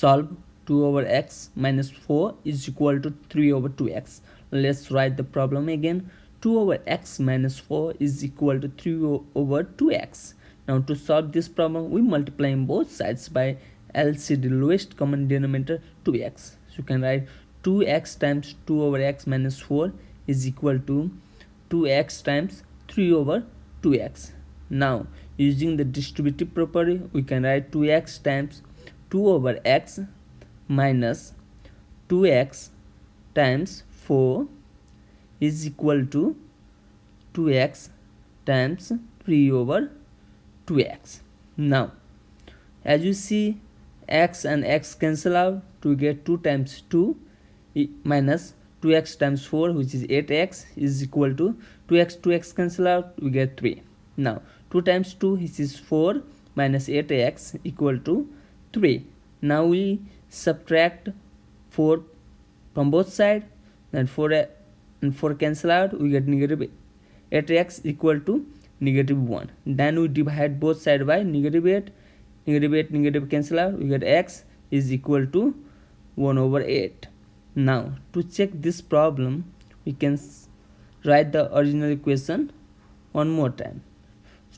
solve 2 over x minus 4 is equal to 3 over 2x let's write the problem again. 2 over x minus 4 is equal to 3 over 2x now to solve this problem we multiply both sides by LCD lowest common denominator 2x so you can write 2x times 2 over x minus 4 is equal to 2x times 3 over 2x now using the distributive property we can write 2x times 2 over x minus 2x times 4 is equal to 2x times 3 over 2x now as you see x and x cancel out to get 2 times 2 minus 2x times 4 which is 8x is equal to 2x 2x cancel out we get 3 now 2 times 2 which is 4 minus 8x equal to 3 now we subtract 4 from both sides then 4 uh, and 4 cancel out we get negative 8x equal to negative 1 then we divide both sides by negative 8 negative 8 negative cancel out we get x is equal to 1 over 8 now to check this problem we can write the original equation one more time.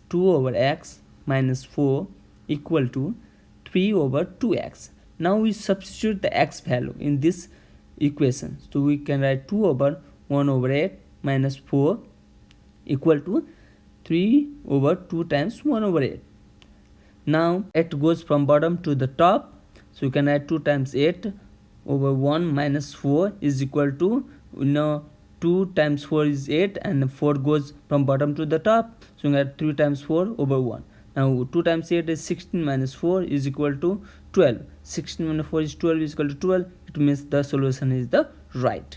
2 over x minus 4 equal to 3 over 2x now we substitute the x value in this equation. So we can write 2 over 1 over 8 minus 4 equal to 3 over 2 times 1 over 8 now 8 goes from bottom to the top. So you can add 2 times 8 over 1 minus 4 is equal to you know 2 times 4 is 8 and 4 goes from bottom to the top. So you can add 3 times 4 over 1 now 2 times 8 is 16 minus 4 is equal to 12. 16 minus 4 is 12 is equal to 12. It means the solution is the right.